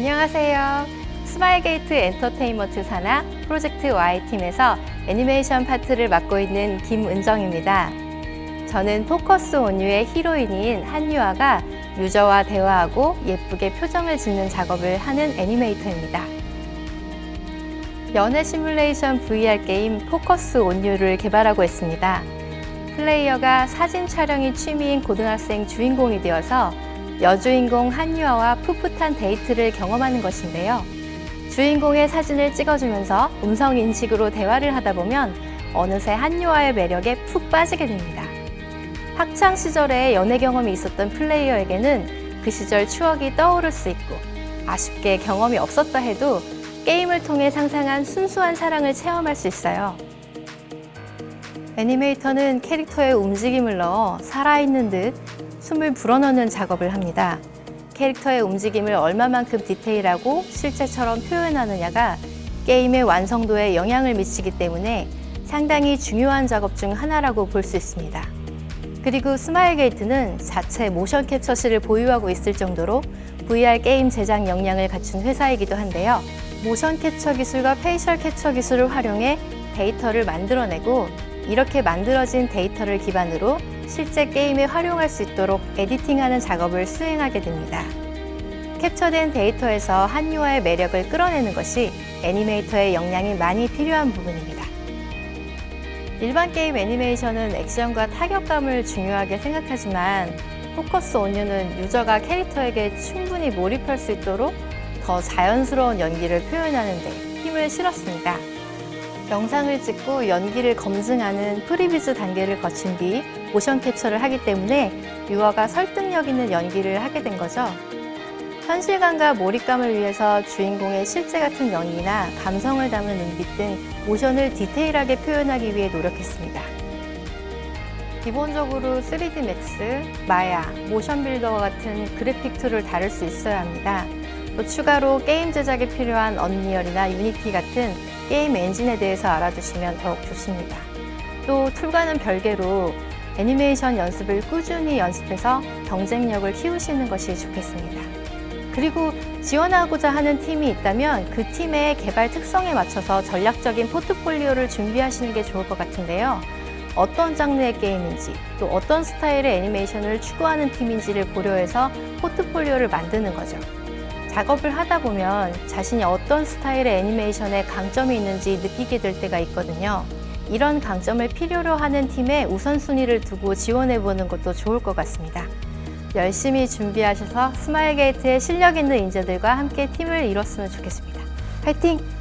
안녕하세요. 스마일게이트 엔터테인먼트 산하 프로젝트 Y팀에서 애니메이션 파트를 맡고 있는 김은정입니다. 저는 포커스 온유의 히로인인 한유아가 유저와 대화하고 예쁘게 표정을 짓는 작업을 하는 애니메이터입니다. 연애 시뮬레이션 VR 게임 포커스 온유를 개발하고 있습니다. 플레이어가 사진 촬영이 취미인 고등학생 주인공이 되어서 여주인공 한유아와 풋풋한 데이트를 경험하는 것인데요. 주인공의 사진을 찍어주면서 음성 인식으로 대화를 하다 보면 어느새 한유아의 매력에 푹 빠지게 됩니다. 학창 시절에 연애 경험이 있었던 플레이어에게는 그 시절 추억이 떠오를 수 있고 아쉽게 경험이 없었다 해도 게임을 통해 상상한 순수한 사랑을 체험할 수 있어요. 애니메이터는 캐릭터의 움직임을 넣어 살아있는 듯 숨을 불어넣는 작업을 합니다. 캐릭터의 움직임을 얼마만큼 디테일하고 실제처럼 표현하느냐가 게임의 완성도에 영향을 미치기 때문에 상당히 중요한 작업 중 하나라고 볼 수 있습니다. 그리고 스마일 게이트는 자체 모션 캡처실을 보유하고 있을 정도로 VR 게임 제작 역량을 갖춘 회사이기도 한데요. 모션 캡처 기술과 facial capture 기술을 활용해 데이터를 만들어내고 이렇게 만들어진 데이터를 기반으로 실제 게임에 활용할 수 있도록 editing하는 작업을 수행하게 됩니다. 캡처된 데이터에서 한유아의 매력을 끌어내는 것이 애니메이터의 역량이 많이 필요한 부분입니다. 일반 게임 애니메이션은 액션과 타격감을 중요하게 생각하지만 Focus on You는 유저가 캐릭터에게 충분히 몰입할 수 있도록 더 자연스러운 연기를 표현하는 데 힘을 실었습니다. 영상을 찍고 연기를 검증하는 previs 단계를 거친 뒤 모션 캡처를 하기 때문에 유아가 설득력 있는 연기를 하게 된 거죠. 현실감과 몰입감을 위해서 주인공의 실제 같은 연기나 감성을 담은 눈빛 등 모션을 디테일하게 표현하기 위해 노력했습니다. 기본적으로 3D Max, Maya, MotionBuilder와 같은 그래픽 툴을 다룰 수 있어야 합니다. 또 추가로 게임 제작에 필요한 Unreal이나 Unity 같은 게임 엔진에 대해서 알아두시면 더욱 좋습니다. 또 툴과는 별개로 애니메이션 연습을 꾸준히 연습해서 경쟁력을 키우시는 것이 좋겠습니다. 그리고 지원하고자 하는 팀이 있다면 그 팀의 개발 특성에 맞춰서 전략적인 포트폴리오를 준비하시는 게 좋을 것 같은데요. 어떤 장르의 게임인지 또 어떤 스타일의 애니메이션을 추구하는 팀인지를 고려해서 포트폴리오를 만드는 거죠. 작업을 하다 보면 자신이 어떤 스타일의 애니메이션에 강점이 있는지 느끼게 될 때가 있거든요. 이런 강점을 필요로 하는 팀에 우선순위를 두고 지원해보는 것도 좋을 것 같습니다. 열심히 준비하셔서 스마일게이트의 실력 있는 인재들과 함께 팀을 이뤘으면 좋겠습니다. 화이팅!